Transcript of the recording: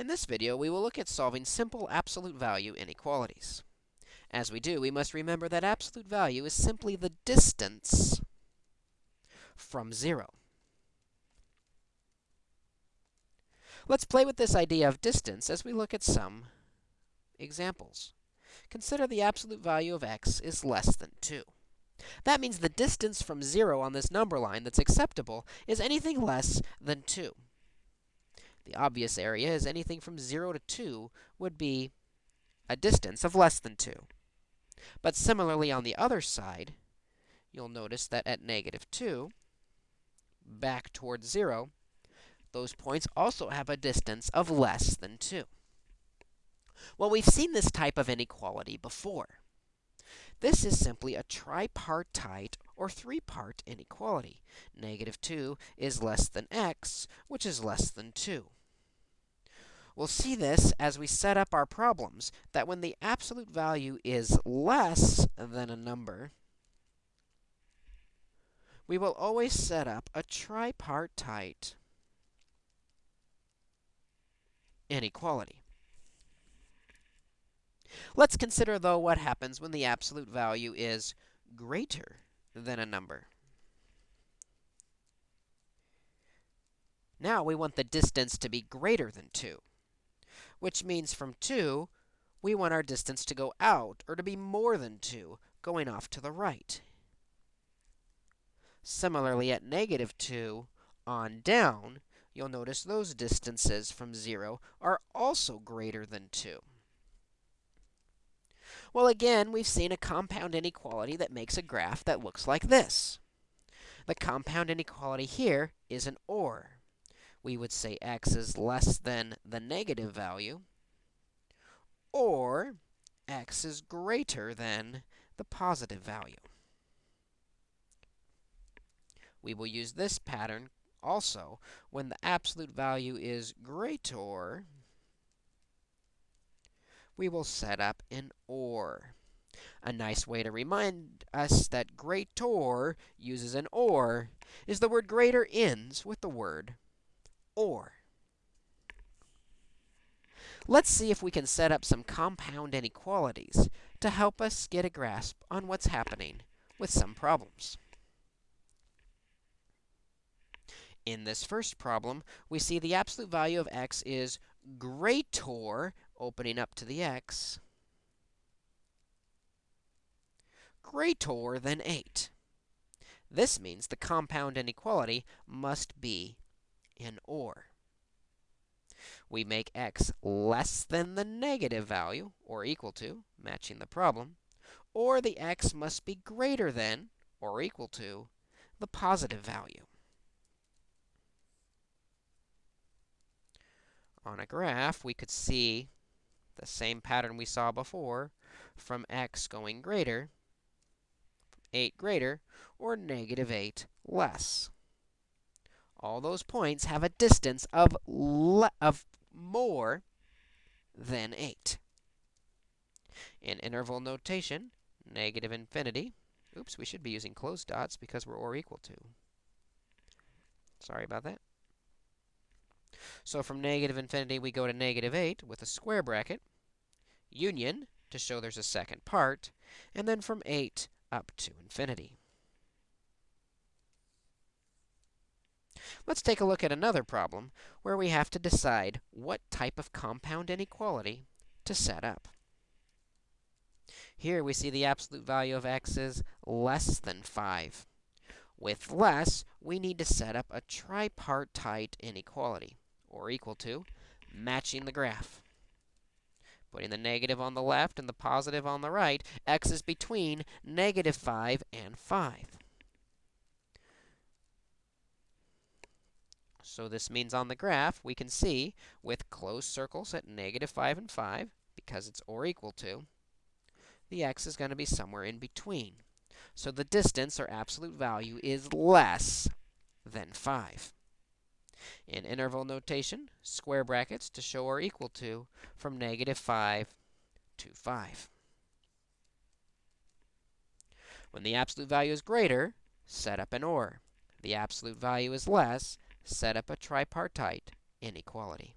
In this video, we will look at solving simple absolute value inequalities. As we do, we must remember that absolute value is simply the distance from 0. Let's play with this idea of distance as we look at some examples. Consider the absolute value of x is less than 2. That means the distance from 0 on this number line that's acceptable is anything less than 2. The obvious area is anything from 0 to 2 would be a distance of less than 2. But similarly, on the other side, you'll notice that at negative 2, back towards 0, those points also have a distance of less than 2. Well, we've seen this type of inequality before. This is simply a tripartite or three-part inequality. Negative 2 is less than x, which is less than 2. We'll see this as we set up our problems, that when the absolute value is less than a number, we will always set up a tripartite inequality. Let's consider, though, what happens when the absolute value is greater than a number. Now we want the distance to be greater than 2, which means from 2, we want our distance to go out, or to be more than 2, going off to the right. Similarly, at negative 2 on down, you'll notice those distances from 0 are also greater than 2. Well, again, we've seen a compound inequality that makes a graph that looks like this. The compound inequality here is an OR. We would say x is less than the negative value, or x is greater than the positive value. We will use this pattern also when the absolute value is greater we will set up an OR. A nice way to remind us that greater uses an OR is the word greater ends with the word OR. Let's see if we can set up some compound inequalities to help us get a grasp on what's happening with some problems. In this first problem, we see the absolute value of x is greater opening up to the x, greater than 8. This means the compound inequality must be an OR. We make x less than the negative value, or equal to, matching the problem, or the x must be greater than, or equal to, the positive value. On a graph, we could see the same pattern we saw before from x going greater, 8 greater, or negative 8 less. All those points have a distance of, of more than 8. In interval notation, negative infinity, oops, we should be using closed dots because we're or equal to. Sorry about that. So from negative infinity, we go to negative 8 with a square bracket union to show there's a second part, and then from 8 up to infinity. Let's take a look at another problem where we have to decide what type of compound inequality to set up. Here we see the absolute value of x is less than 5. With less, we need to set up a tripartite inequality, or equal to, matching the graph. Putting the negative on the left and the positive on the right, x is between negative 5 and 5. So this means on the graph, we can see with closed circles at negative 5 and 5, because it's or equal to, the x is going to be somewhere in between. So the distance, or absolute value, is less than 5. In interval notation, square brackets to show or equal to from negative 5 to 5. When the absolute value is greater, set up an OR. The absolute value is less, set up a tripartite inequality.